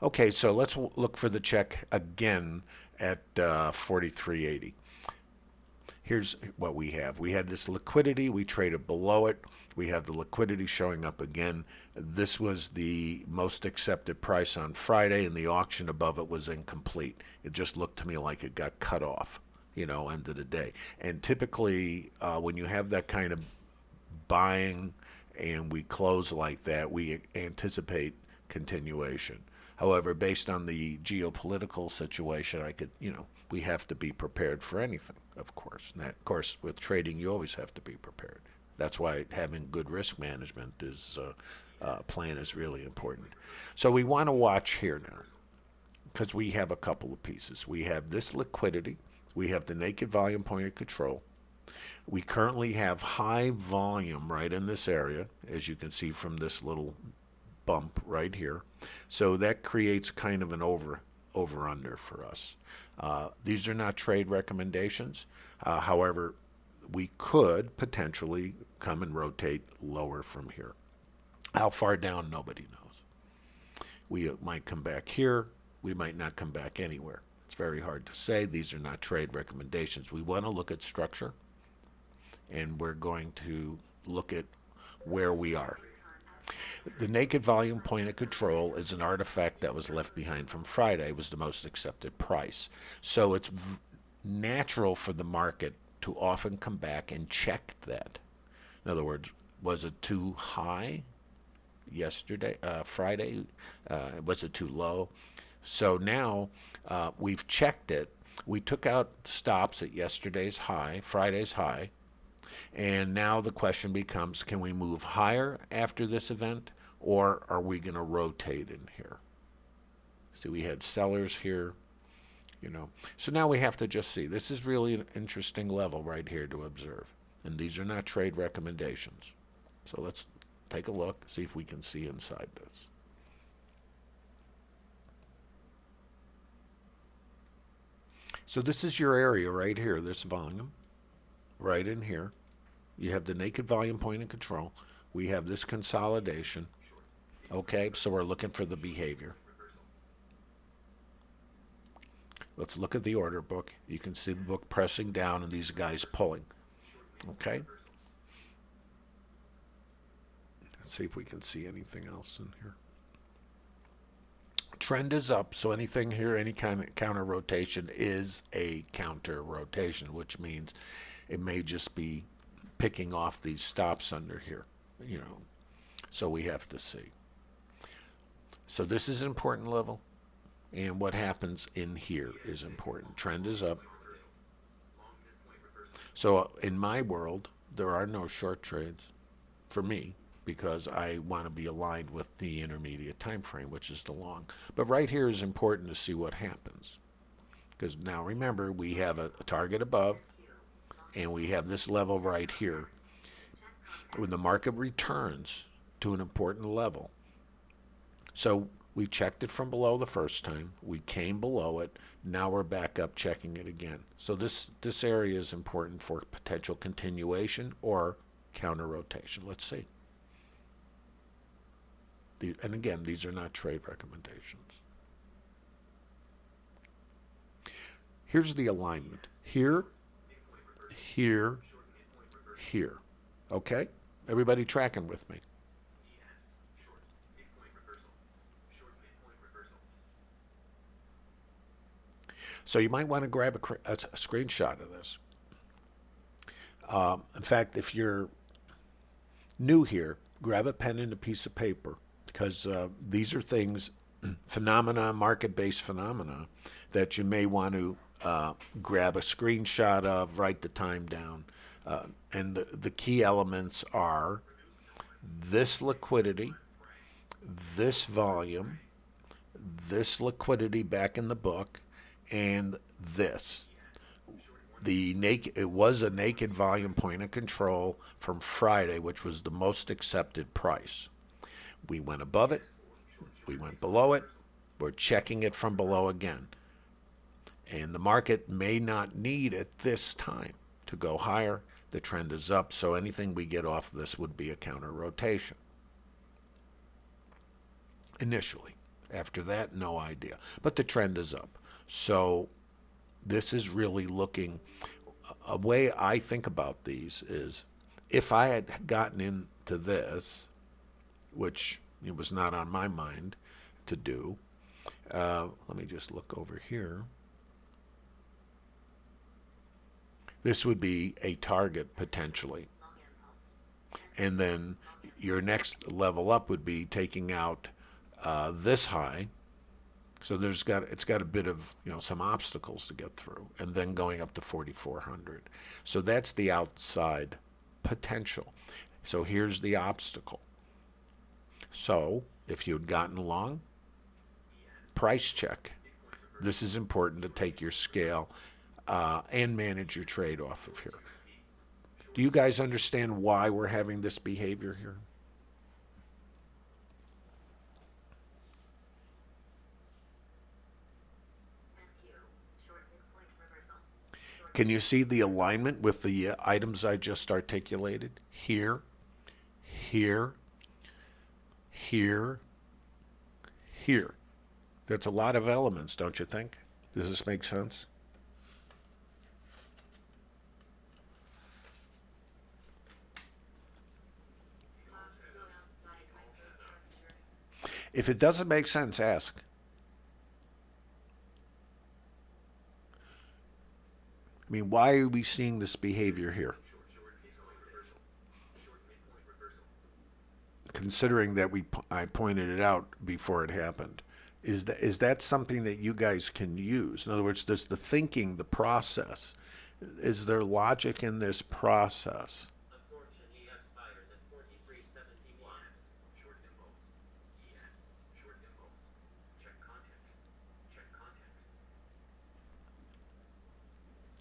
Okay, so let's look for the check again at uh, 43.80. Here's what we have. We had this liquidity, we traded below it. We have the liquidity showing up again. This was the most accepted price on Friday, and the auction above it was incomplete. It just looked to me like it got cut off, you know, end of the day. And typically, uh, when you have that kind of buying and we close like that, we anticipate continuation. However, based on the geopolitical situation, I could, you know, we have to be prepared for anything, of course. That, of course, with trading, you always have to be prepared. That's why having good risk management is uh, uh, plan is really important. So we want to watch here now because we have a couple of pieces. We have this liquidity. We have the naked volume point of control. We currently have high volume right in this area, as you can see from this little bump right here. So that creates kind of an over over under for us. Uh, these are not trade recommendations. Uh, however, we could potentially come and rotate lower from here. How far down, nobody knows. We might come back here. We might not come back anywhere. It's very hard to say. These are not trade recommendations. We want to look at structure, and we're going to look at where we are. The naked volume point of control is an artifact that was left behind from Friday. It was the most accepted price. So it's natural for the market to often come back and check that. In other words, was it too high yesterday, uh, Friday? Uh, was it too low? So now uh, we've checked it. We took out stops at yesterday's high, Friday's high, and now the question becomes can we move higher after this event or are we going to rotate in here? See, we had sellers here, you know. So now we have to just see. This is really an interesting level right here to observe. And these are not trade recommendations. So let's take a look, see if we can see inside this. So this is your area right here, this volume, right in here. You have the naked volume point of control. We have this consolidation. Okay, so we're looking for the behavior. Let's look at the order book. You can see the book pressing down and these guys pulling. Okay. Let's see if we can see anything else in here. Trend is up, so anything here, any kind of counter rotation is a counter rotation, which means it may just be picking off these stops under here, you know. So we have to see. So this is an important level, and what happens in here is important. Trend is up. So uh, in my world, there are no short trades for me because I want to be aligned with the intermediate time frame, which is the long. But right here is important to see what happens. Because now remember, we have a, a target above, and we have this level right here. When the market returns to an important level, so we checked it from below the first time, we came below it, now we're back up checking it again. So this, this area is important for potential continuation or counter rotation. Let's see. The, and again, these are not trade recommendations. Here's the alignment. Here here, here. Okay? Everybody tracking with me? So you might want to grab a, a, a screenshot of this. Um, in fact, if you're new here, grab a pen and a piece of paper because uh, these are things, phenomena, market-based phenomena, that you may want to uh, grab a screenshot of, write the time down. Uh, and the, the key elements are this liquidity, this volume, this liquidity back in the book, and this. The naked, it was a naked volume point of control from Friday, which was the most accepted price. We went above it, we went below it, we're checking it from below again. And the market may not need at this time to go higher. The trend is up, so anything we get off this would be a counter rotation. Initially. After that, no idea. But the trend is up. So this is really looking, a way I think about these is if I had gotten into this, which it was not on my mind to do, uh, let me just look over here. This would be a target potentially. And then your next level up would be taking out uh, this high. So there's got it's got a bit of you know some obstacles to get through, and then going up to 4,400. So that's the outside potential. So here's the obstacle. So if you had gotten along, price check. This is important to take your scale uh, and manage your trade off of here. Do you guys understand why we're having this behavior here? Can you see the alignment with the uh, items I just articulated? Here, here, here, here. That's a lot of elements, don't you think? Does this make sense? If it doesn't make sense, ask. I mean, why are we seeing this behavior here? Considering that we, I pointed it out before it happened, is that is that something that you guys can use? In other words, does the thinking, the process, is there logic in this process?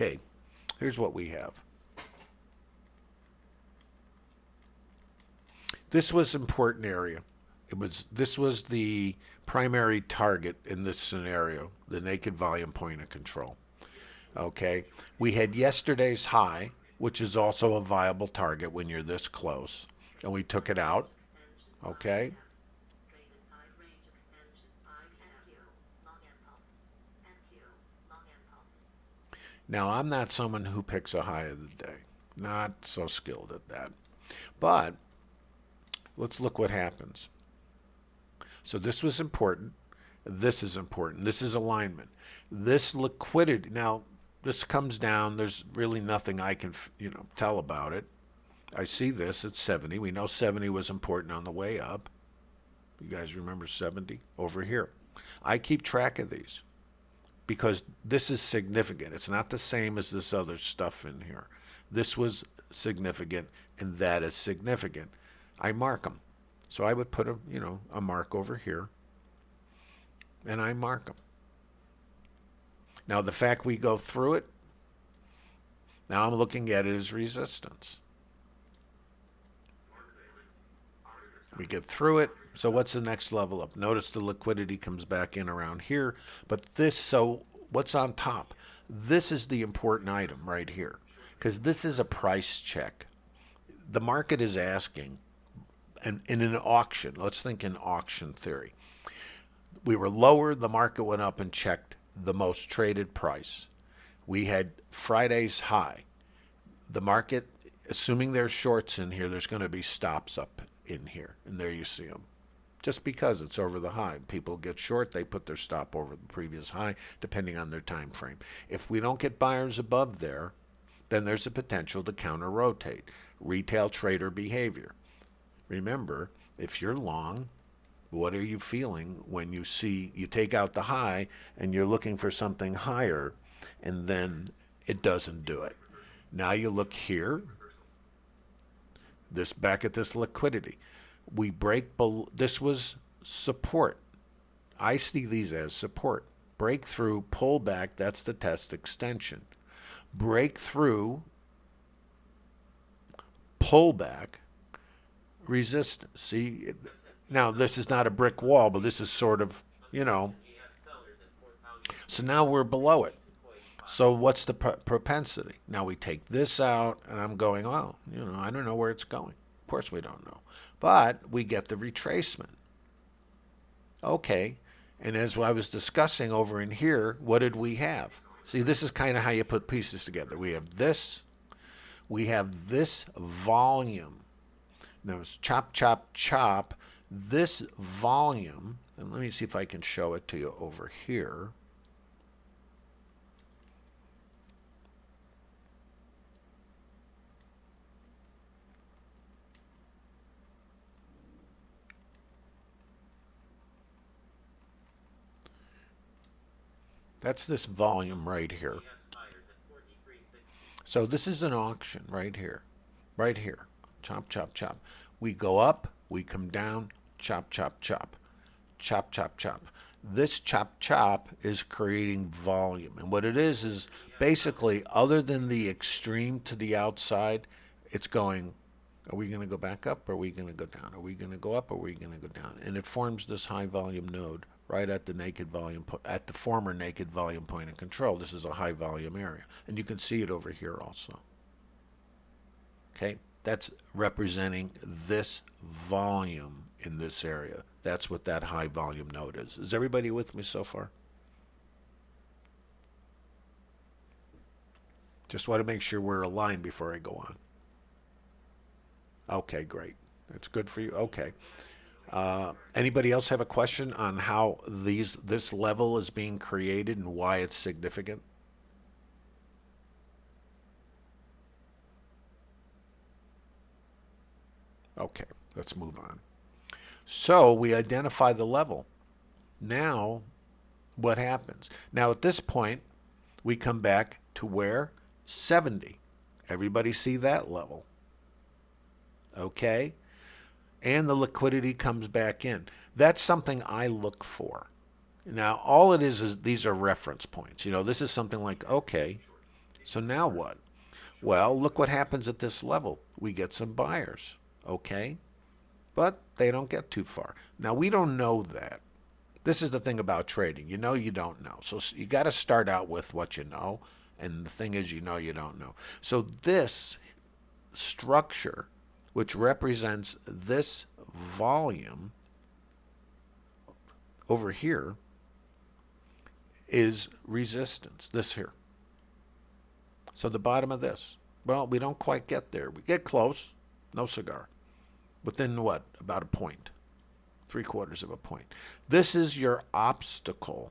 Okay, here's what we have. This was important area. It was this was the primary target in this scenario, the naked volume point of control. Okay, we had yesterday's high, which is also a viable target when you're this close, and we took it out. Okay, Now, I'm not someone who picks a high of the day. Not so skilled at that. But let's look what happens. So this was important. This is important. This is alignment. This liquidity. Now, this comes down. There's really nothing I can, you know, tell about it. I see this at 70. We know 70 was important on the way up. You guys remember 70 over here. I keep track of these because this is significant. It's not the same as this other stuff in here. This was significant and that is significant. I mark them. So I would put a, you know, a mark over here and I mark them. Now the fact we go through it, now I'm looking at it as resistance. We get through it, so what's the next level up? Notice the liquidity comes back in around here. But this, so what's on top? This is the important item right here because this is a price check. The market is asking, and in an auction, let's think in auction theory. We were lower, the market went up and checked the most traded price. We had Friday's high. The market, assuming there's shorts in here, there's going to be stops up in here, and there you see them just because it's over the high. People get short, they put their stop over the previous high, depending on their time frame. If we don't get buyers above there, then there's a potential to counter rotate. Retail trader behavior. Remember, if you're long, what are you feeling when you see you take out the high and you're looking for something higher and then it doesn't do it. Now you look here, this back at this liquidity we break this was support. I see these as support. Breakthrough, pullback, that's the test extension. Breakthrough, pullback, resistance. See, now this is not a brick wall, but this is sort of, you know. So now we're below it. So what's the propensity? Now we take this out, and I'm going, oh, you know, I don't know where it's going. Of course we don't know. But we get the retracement. Okay, And as I was discussing over in here, what did we have? See, this is kind of how you put pieces together. We have this, we have this volume. Now chop, chop, chop. This volume, and let me see if I can show it to you over here. That's this volume right here. So this is an auction right here, right here. Chop, chop, chop. We go up, we come down, chop, chop, chop, chop, chop, chop. This chop, chop is creating volume. And what it is, is basically, other than the extreme to the outside, it's going, are we going to go back up? Or are we going to go down? Are we going to go up? Or are we going to go down? And it forms this high volume node right at the naked volume, at the former naked volume point of control. This is a high volume area. And you can see it over here also. Okay, that's representing this volume in this area. That's what that high volume node is. Is everybody with me so far? Just want to make sure we're aligned before I go on. Okay, great. That's good for you. Okay. Uh, anybody else have a question on how these this level is being created and why it's significant? Okay, let's move on. So we identify the level. Now, what happens? Now at this point, we come back to where? 70. Everybody see that level? Okay? And the liquidity comes back in. That's something I look for. Now, all it is is these are reference points. You know, this is something like, okay, so now what? Well, look what happens at this level. We get some buyers, okay? But they don't get too far. Now, we don't know that. This is the thing about trading. You know you don't know. So you got to start out with what you know. And the thing is, you know you don't know. So this structure which represents this volume over here is resistance, this here. So the bottom of this. Well, we don't quite get there. We get close, no cigar. Within what? About a. Three quarters of a point. This is your obstacle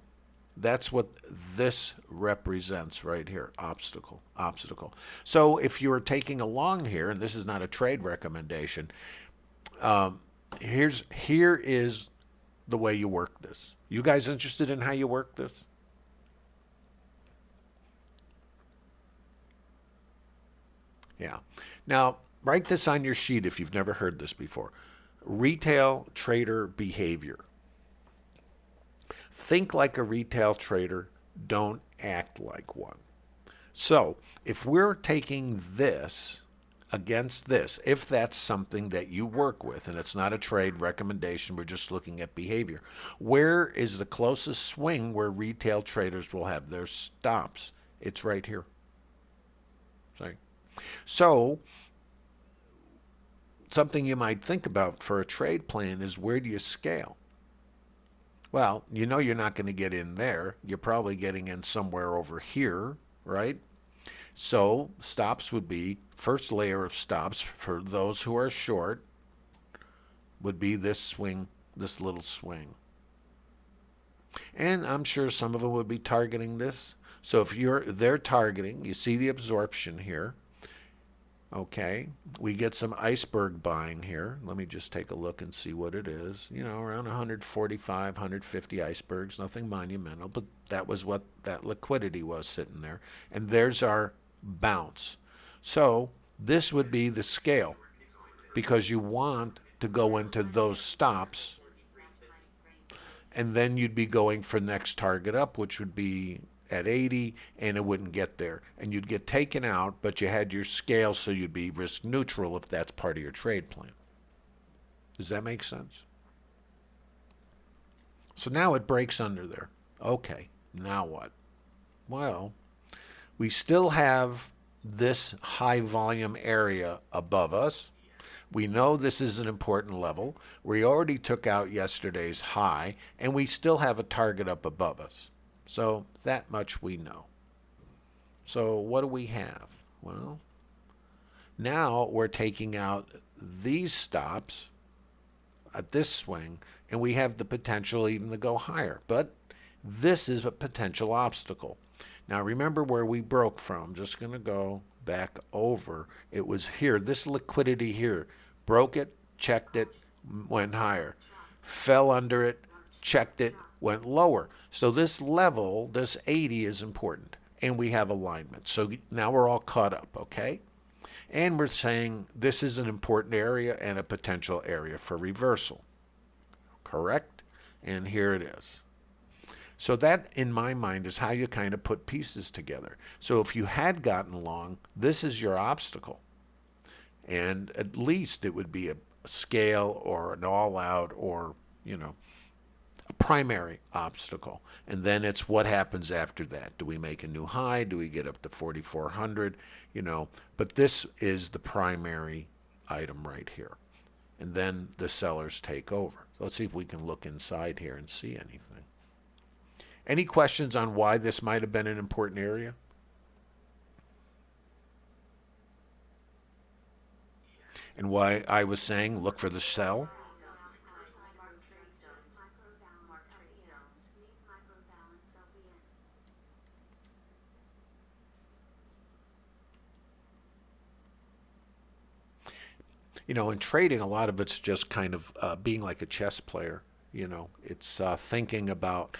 that's what this represents right here, obstacle, obstacle. So if you're taking along here, and this is not a trade recommendation, um, here's here is the way you work this. You guys interested in how you work this? Yeah. Now, write this on your sheet if you've never heard this before. Retail trader behavior. Think like a retail trader, don't act like one. So if we're taking this against this, if that's something that you work with, and it's not a trade recommendation, we're just looking at behavior, where is the closest swing where retail traders will have their stops? It's right here. Sorry. So something you might think about for a trade plan is where do you scale? Well, you know you're not going to get in there. You're probably getting in somewhere over here, right? So stops would be, first layer of stops for those who are short would be this swing, this little swing. And I'm sure some of them would be targeting this. So if you're they're targeting, you see the absorption here. Okay, we get some iceberg buying here. Let me just take a look and see what it is. You know, around 145, 150 icebergs, nothing monumental, but that was what that liquidity was sitting there. And there's our bounce. So this would be the scale because you want to go into those stops and then you'd be going for next target up, which would be at 80 and it wouldn't get there. And you'd get taken out, but you had your scale so you'd be risk neutral if that's part of your trade plan. Does that make sense? So now it breaks under there. Okay, now what? Well, we still have this high volume area above us. We know this is an important level. We already took out yesterday's high, and we still have a target up above us. So that much we know. So what do we have? Well, now we're taking out these stops at this swing, and we have the potential even to go higher. But this is a potential obstacle. Now remember where we broke from. Just going to go back over. It was here. This liquidity here. Broke it, checked it, went higher. Fell under it, checked it, went lower. So this level, this 80 is important. And we have alignment. So now we're all caught up, okay? And we're saying this is an important area and a potential area for reversal. Correct? And here it is. So that, in my mind, is how you kind of put pieces together. So if you had gotten long, this is your obstacle. And at least it would be a, scale or an all-out or, you know, primary obstacle. And then it's what happens after that. Do we make a new high? Do we get up to 4,400? You know, but this is the primary item right here. And then the sellers take over. So let's see if we can look inside here and see anything. Any questions on why this might have been an important area? And why I was saying look for the sell? You know, in trading, a lot of it's just kind of uh, being like a chess player. You know, it's uh, thinking about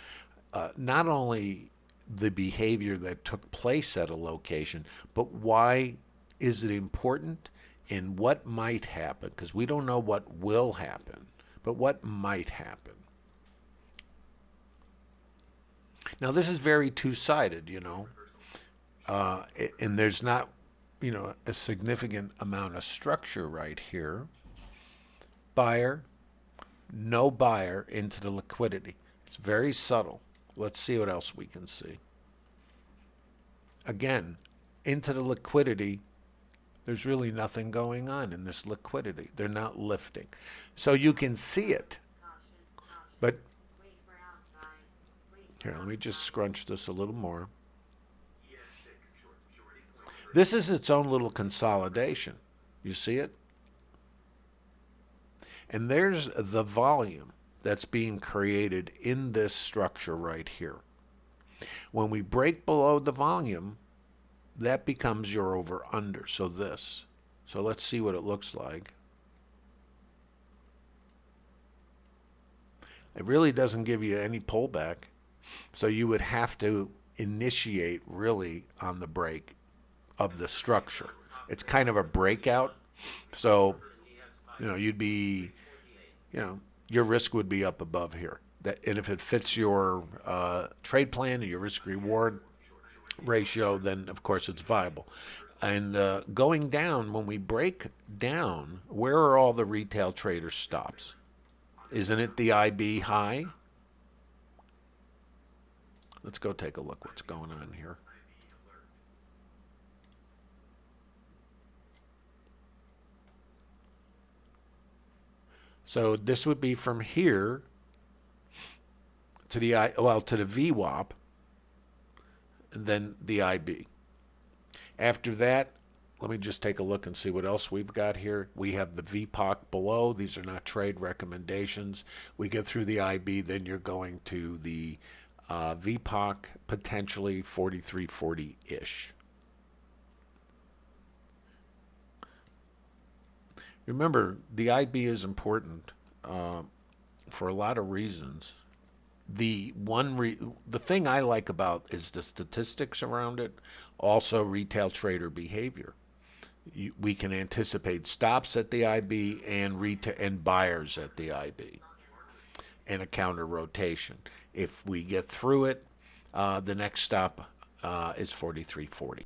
uh, not only the behavior that took place at a location, but why is it important and what might happen? Because we don't know what will happen, but what might happen. Now, this is very two-sided, you know, uh, and there's not, you know, a significant amount of structure right here. Buyer, no buyer into the liquidity. It's very subtle. Let's see what else we can see. Again, into the liquidity, there's really nothing going on in this liquidity. They're not lifting. So you can see it. But here, let me just scrunch this a little more. This is its own little consolidation. You see it? And there's the volume that's being created in this structure right here. When we break below the volume, that becomes your over under. So this. So let's see what it looks like. It really doesn't give you any pullback. So you would have to initiate really on the break of the structure. It's kind of a breakout. So, you know, you'd be, you know, your risk would be up above here. That, and if it fits your uh, trade plan and your risk reward ratio, then of course it's viable. And uh, going down, when we break down, where are all the retail trader stops? Isn't it the IB high? Let's go take a look what's going on here. So this would be from here to the I well to the VWAP and then the IB. After that, let me just take a look and see what else we've got here. We have the VPOC below. These are not trade recommendations. We get through the IB, then you're going to the uh, VPOC, potentially 4340-ish. Remember, the IB is important uh, for a lot of reasons. The one re the thing I like about is the statistics around it, also retail trader behavior. You, we can anticipate stops at the IB and retail and buyers at the IB, and a counter rotation. If we get through it, uh, the next stop uh, is 4340.